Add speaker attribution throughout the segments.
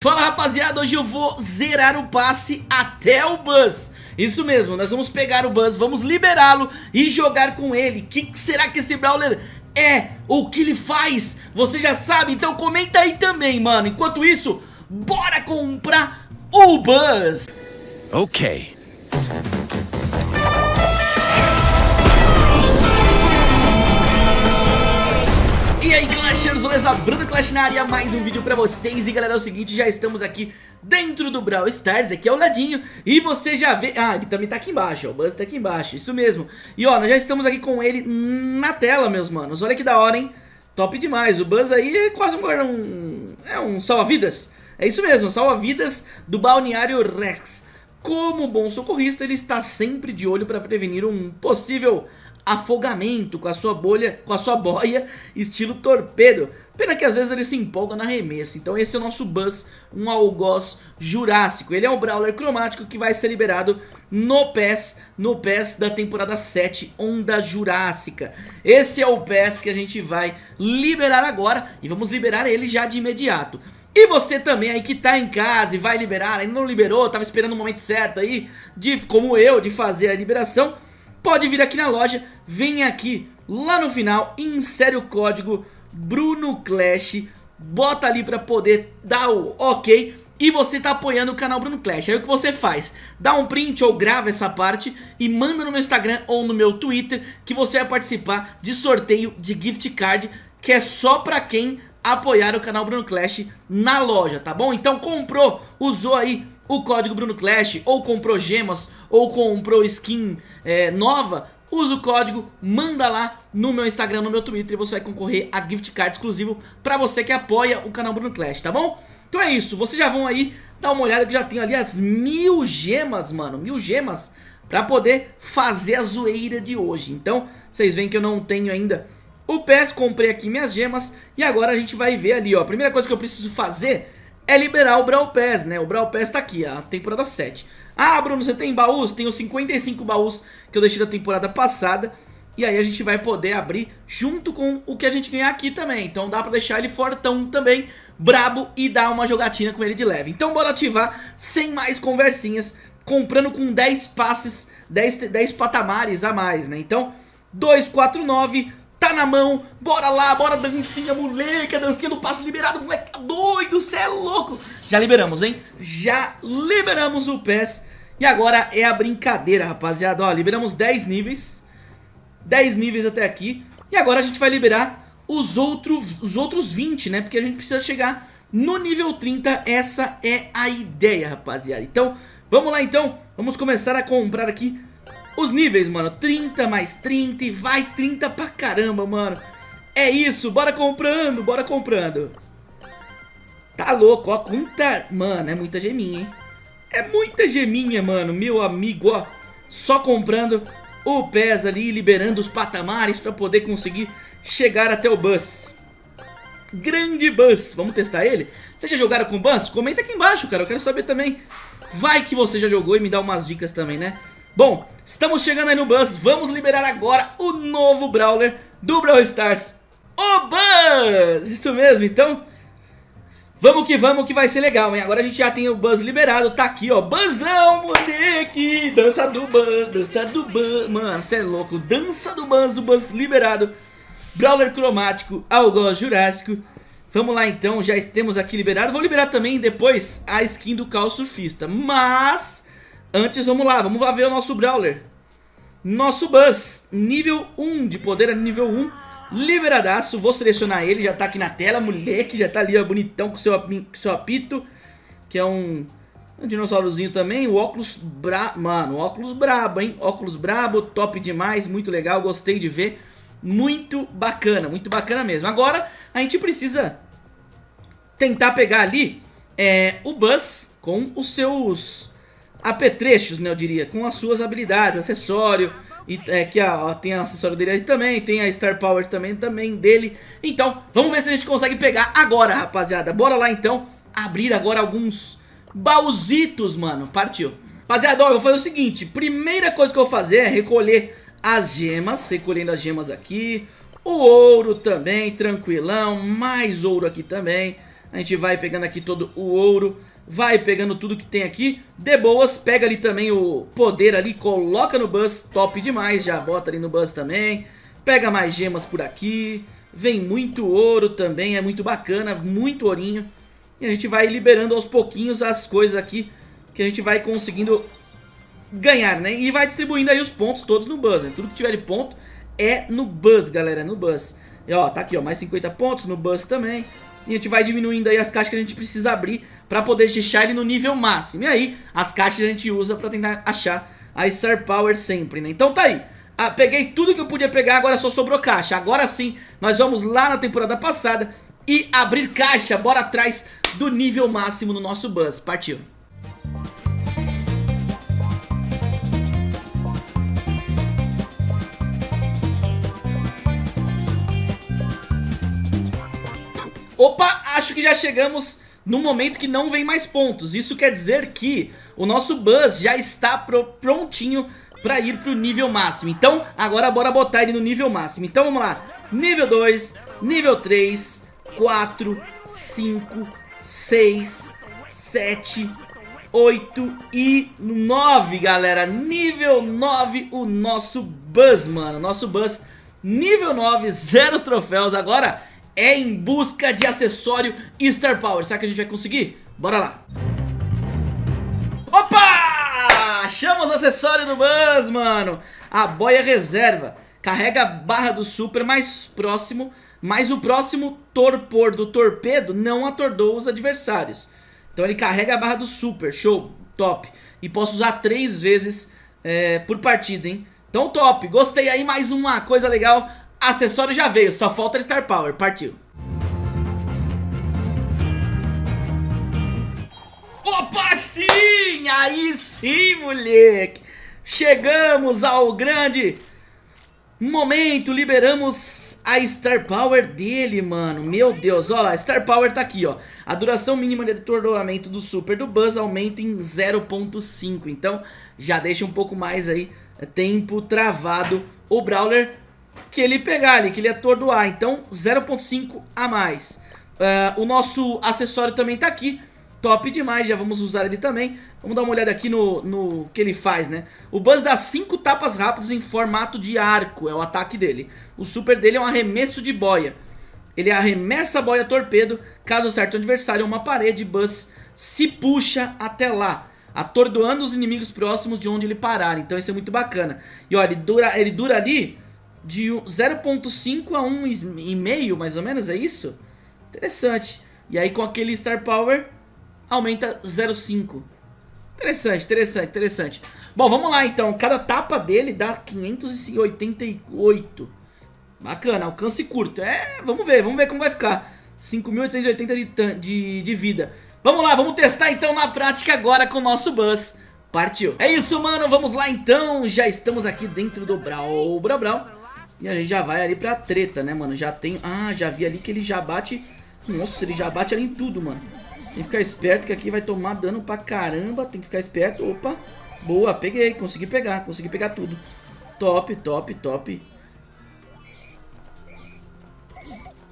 Speaker 1: Fala rapaziada, hoje eu vou zerar o passe até o Buzz. Isso mesmo, nós vamos pegar o Buzz, vamos liberá-lo e jogar com ele. O que será que esse Brawler é? O que ele faz? Você já sabe, então comenta aí também, mano. Enquanto isso, bora comprar o Buzz.
Speaker 2: Ok
Speaker 1: Clashers, beleza? Bruno Clash na área, mais um vídeo pra vocês. E galera, é o seguinte, já estamos aqui dentro do Brawl Stars, aqui ao ladinho. E você já vê... Ah, ele também tá aqui embaixo, ó, o Buzz tá aqui embaixo, isso mesmo. E ó, nós já estamos aqui com ele na tela, meus manos. Olha que da hora, hein? Top demais, o Buzz aí é quase um... um é um salva-vidas. É isso mesmo, salva-vidas do Balneário Rex. Como bom socorrista, ele está sempre de olho pra prevenir um possível afogamento com a sua bolha, com a sua boia, estilo torpedo. Pena que às vezes ele se empolga na remessa. Então esse é o nosso Buzz, um algoz jurássico. Ele é um Brawler cromático que vai ser liberado no PES, no PES da temporada 7, Onda Jurássica. Esse é o PES que a gente vai liberar agora e vamos liberar ele já de imediato. E você também aí que tá em casa e vai liberar, ainda não liberou, tava esperando o momento certo aí, de, como eu, de fazer a liberação pode vir aqui na loja, vem aqui lá no final, insere o código Bruno Clash, bota ali pra poder dar o ok e você tá apoiando o canal Bruno Clash. Aí o que você faz? Dá um print ou grava essa parte e manda no meu Instagram ou no meu Twitter que você vai participar de sorteio de gift card que é só pra quem apoiar o canal Bruno Clash na loja, tá bom? Então comprou, usou aí o código Bruno Clash, ou comprou gemas, ou comprou skin é, nova, usa o código, manda lá no meu Instagram, no meu Twitter e você vai concorrer a gift card exclusivo pra você que apoia o canal Bruno Clash, tá bom? Então é isso, vocês já vão aí dar uma olhada que já tenho ali as mil gemas, mano, mil gemas pra poder fazer a zoeira de hoje. Então, vocês veem que eu não tenho ainda o PES, comprei aqui minhas gemas e agora a gente vai ver ali, ó. A primeira coisa que eu preciso fazer é liberar o Brawl Pass, né? O Brawl Pass tá aqui, a temporada 7. Ah, Bruno, você tem baús? Tenho 55 baús que eu deixei da temporada passada. E aí a gente vai poder abrir junto com o que a gente ganhar aqui também. Então dá pra deixar ele fortão também, brabo e dar uma jogatina com ele de leve. Então bora ativar, sem mais conversinhas, comprando com 10 passes, 10, 10 patamares a mais, né? Então, 249 tá na mão, bora lá, bora dancinha, moleque, a dancinha do passo liberado, moleque, tá doido, cê é louco. Já liberamos, hein? Já liberamos o PES. E agora é a brincadeira, rapaziada, ó, liberamos 10 níveis, 10 níveis até aqui. E agora a gente vai liberar os outros, os outros 20, né, porque a gente precisa chegar no nível 30, essa é a ideia, rapaziada. Então, vamos lá então, vamos começar a comprar aqui os níveis, mano, 30 mais 30 e vai 30 pra caramba, mano É isso, bora comprando, bora comprando Tá louco, ó, quanta... Mano, é muita geminha, hein É muita geminha, mano, meu amigo, ó Só comprando o PES ali, liberando os patamares pra poder conseguir chegar até o Buzz Grande Buzz, vamos testar ele? Vocês já jogaram com Buzz? Comenta aqui embaixo, cara, eu quero saber também Vai que você já jogou e me dá umas dicas também, né? Bom, estamos chegando aí no Buzz, vamos liberar agora o novo Brawler do Brawl Stars, o Buzz! Isso mesmo, então? Vamos que vamos que vai ser legal, hein? Agora a gente já tem o Buzz liberado, tá aqui, ó, Buzzão, moleque! Dança do Buzz, dança do Buzz, mano, cê é louco, dança do Buzz, o Buzz liberado, Brawler cromático, algoz jurássico, Vamos lá então, já temos aqui liberado. Vou liberar também depois a skin do Caos Surfista. Mas Antes, vamos lá, vamos lá ver o nosso Brawler. Nosso Buzz, nível 1, de poder nível 1, liberadaço. Vou selecionar ele, já tá aqui na tela, moleque, já tá ali, ó, bonitão, com seu, com seu apito. Que é um, um dinossaurozinho também, o óculos bra... Mano, óculos brabo, hein? Óculos brabo, top demais, muito legal, gostei de ver. Muito bacana, muito bacana mesmo. Agora, a gente precisa tentar pegar ali é, o Buzz com os seus apetrechos, né, eu diria, com as suas habilidades, acessório, e, é, que ó, tem o acessório dele aí também, tem a Star Power também, também dele. Então, vamos ver se a gente consegue pegar agora, rapaziada. Bora lá então, abrir agora alguns baúzitos, mano. Partiu. Rapaziada, ó, eu vou fazer o seguinte, primeira coisa que eu vou fazer é recolher as gemas, recolhendo as gemas aqui, o ouro também, tranquilão, mais ouro aqui também. A gente vai pegando aqui todo o ouro, vai pegando tudo que tem aqui. De boas, pega ali também o poder ali, coloca no bus, top demais, já bota ali no bus também. Pega mais gemas por aqui, vem muito ouro também, é muito bacana, muito ourinho. E a gente vai liberando aos pouquinhos as coisas aqui que a gente vai conseguindo ganhar, né? E vai distribuindo aí os pontos todos no bus, né? Tudo que tiver de ponto é no bus, galera, no bus. E ó, tá aqui, ó, mais 50 pontos no bus também. E a gente vai diminuindo aí as caixas que a gente precisa abrir pra poder deixar ele no nível máximo. E aí, as caixas a gente usa pra tentar achar a Star Power sempre, né? Então tá aí. Ah, peguei tudo que eu podia pegar, agora só sobrou caixa. Agora sim, nós vamos lá na temporada passada e abrir caixa. Bora atrás do nível máximo no nosso bus. Partiu. Opa, acho que já chegamos no momento que não vem mais pontos. Isso quer dizer que o nosso Buzz já está pro, prontinho para ir pro nível máximo. Então, agora bora botar ele no nível máximo. Então vamos lá. Nível 2, nível 3, 4, 5, 6, 7, 8 e 9, galera. Nível 9, o nosso Buzz, mano. Nosso Buzz, nível 9, zero troféus. Agora é em busca de acessório Star Power. Será que a gente vai conseguir? Bora lá. Opa! Achamos o acessório do Buzz, mano. A boia reserva. Carrega a barra do super mais próximo, mas o próximo torpor do torpedo não atordou os adversários. Então ele carrega a barra do super, show, top. E posso usar três vezes é, por partida, hein? Então top, gostei aí, mais uma coisa legal Acessório já veio, só falta Star Power, partiu. Opa, sim! Aí sim, moleque! Chegamos ao grande momento, liberamos a Star Power dele, mano. Meu Deus, ó lá, Star Power tá aqui, ó. A duração mínima de atordoamento do Super do Buzz aumenta em 0.5. Então, já deixa um pouco mais aí, tempo travado o Brawler que ele pegar ali, que ele atordoar. Então 0.5 a mais. Uh, o nosso acessório também tá aqui. Top demais, já vamos usar ele também. Vamos dar uma olhada aqui no, no que ele faz, né? O Buzz dá 5 tapas rápidas em formato de arco, é o ataque dele. O super dele é um arremesso de boia. Ele arremessa a boia torpedo, caso acerte o adversário uma parede, Buzz se puxa até lá. Atordoando os inimigos próximos de onde ele parar, então isso é muito bacana. E olha, ele dura, ele dura ali de 0.5 a 1,5 mais ou menos, é isso? Interessante. E aí com aquele Star Power aumenta 0.5. Interessante, interessante, interessante. Bom, vamos lá então. Cada tapa dele dá 588. Bacana, alcance curto. É, vamos ver, vamos ver como vai ficar. 5.880 de, de, de vida. Vamos lá, vamos testar então na prática agora com o nosso Buzz. Partiu. É isso, mano. Vamos lá então. Já estamos aqui dentro do Brawl. Brawl, Brawl. E a gente já vai ali pra treta, né, mano? Já tem... Ah, já vi ali que ele já bate... Nossa, ele já bate ali em tudo, mano. Tem que ficar esperto que aqui vai tomar dano pra caramba. Tem que ficar esperto. Opa. Boa, peguei. Consegui pegar. Consegui pegar tudo. Top, top, top.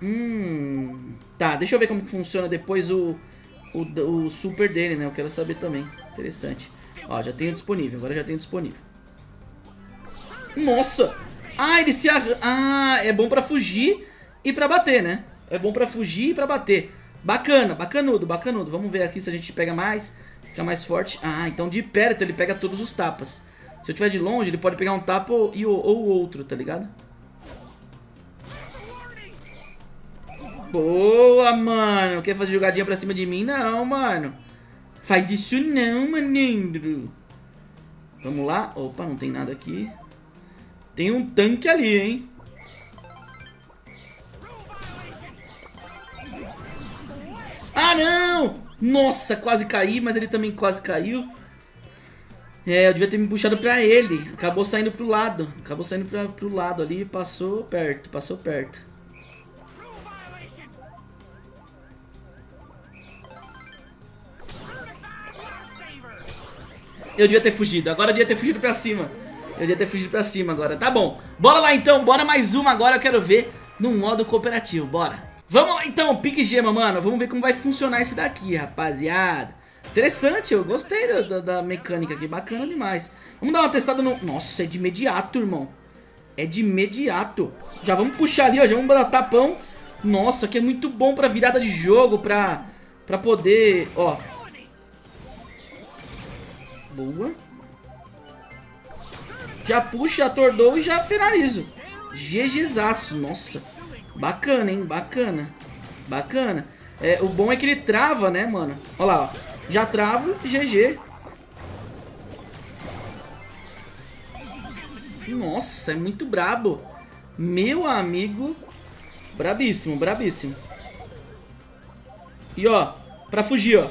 Speaker 1: Hum... Tá, deixa eu ver como que funciona depois o, o, o super dele, né? Eu quero saber também. Interessante. Ó, já tenho disponível. Agora já tenho disponível. Nossa! Ah, ele se arran... Ah, é bom pra fugir e pra bater, né? É bom pra fugir e pra bater. Bacana, bacanudo, bacanudo. Vamos ver aqui se a gente pega mais, fica mais forte. Ah, então de perto ele pega todos os tapas. Se eu tiver de longe, ele pode pegar um tapa ou, ou outro, tá ligado? Boa, mano. Quer fazer jogadinha pra cima de mim? Não, mano. Faz isso não, maninho. Vamos lá. Opa, não tem nada aqui. Tem um tanque ali, hein? Ah, não! Nossa, quase caí, mas ele também quase caiu. É, eu devia ter me puxado pra ele. Acabou saindo pro lado. Acabou saindo pra, pro lado ali passou perto, passou perto. Eu devia ter fugido. Agora eu devia ter fugido pra cima. Eu devia ter fugido pra cima agora. Tá bom. Bora lá então. Bora mais uma agora. Eu quero ver no modo cooperativo. Bora. Vamos lá então, pique gema, mano. Vamos ver como vai funcionar esse daqui, rapaziada. Interessante, eu gostei da, da, mecânica aqui, bacana demais. Vamos dar uma testada no... Nossa, é de imediato, irmão. É de imediato. Já vamos puxar ali, ó, já vamos dar tapão. Nossa, que é muito bom pra virada de jogo, pra, pra poder... Ó. Boa. Já puxa, atordou e já finalizo. GGzaço, nossa. Bacana, hein? Bacana. Bacana. É, o bom é que ele trava, né, mano? Olha lá, ó. Já travo, GG. Nossa, é muito brabo. Meu amigo. Brabíssimo, brabíssimo. E ó, pra fugir, ó.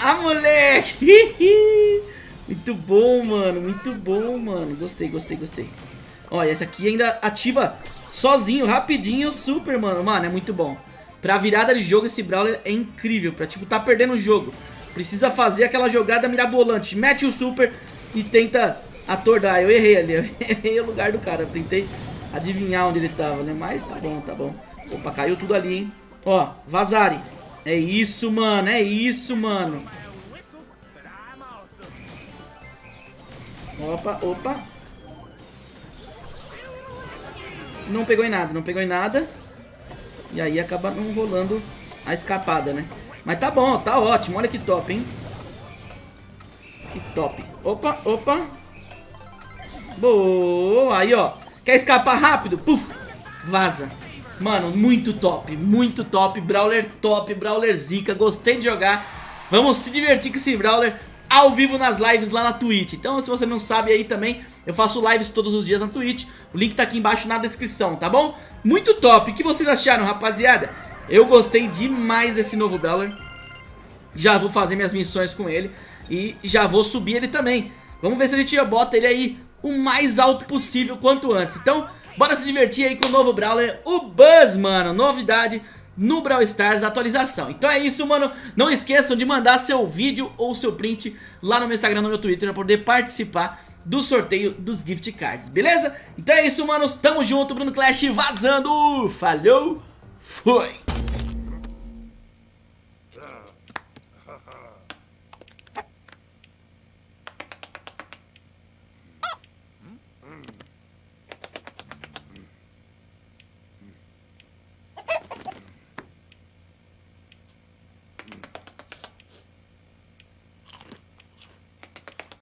Speaker 1: Ah, moleque! muito bom, mano. Muito bom, mano. Gostei, gostei, gostei. Ó, essa aqui ainda ativa sozinho, rapidinho, super, mano. Mano, é muito bom. Pra virada de jogo, esse Brawler é incrível. Pra, tipo, tá perdendo o jogo. Precisa fazer aquela jogada mirabolante. Mete o super e tenta atordar. Eu errei ali, eu errei o lugar do cara. Eu tentei adivinhar onde ele tava, né? Mas tá bom, tá bom. Opa, caiu tudo ali, hein? Ó, Vazari. É isso, mano, é isso, mano. Opa, opa. Não pegou em nada, não pegou em nada. E aí acaba não rolando a escapada, né? Mas tá bom, tá ótimo. Olha que top, hein? Que top. Opa, opa. Boa. Aí, ó. Quer escapar rápido? Puf. Vaza. Mano, muito top. Muito top. Brawler top. Brawler zica. Gostei de jogar. Vamos se divertir com esse Brawler ao vivo nas lives lá na Twitch. Então, se você não sabe aí também, eu faço lives todos os dias na Twitch. O link tá aqui embaixo na descrição, tá bom? Muito top. O que vocês acharam, rapaziada? Eu gostei demais desse novo Brawler. Já vou fazer minhas missões com ele. E já vou subir ele também. Vamos ver se a gente bota ele aí o mais alto possível quanto antes. Então, bora se divertir aí com o novo Brawler, o Buzz, mano. Novidade no Brawl Stars atualização. Então é isso, mano. Não esqueçam de mandar seu vídeo ou seu print lá no meu Instagram, no meu Twitter, pra poder participar do sorteio dos gift cards, beleza? Então é isso, manos. Tamo junto, Bruno Clash vazando. Falou, foi!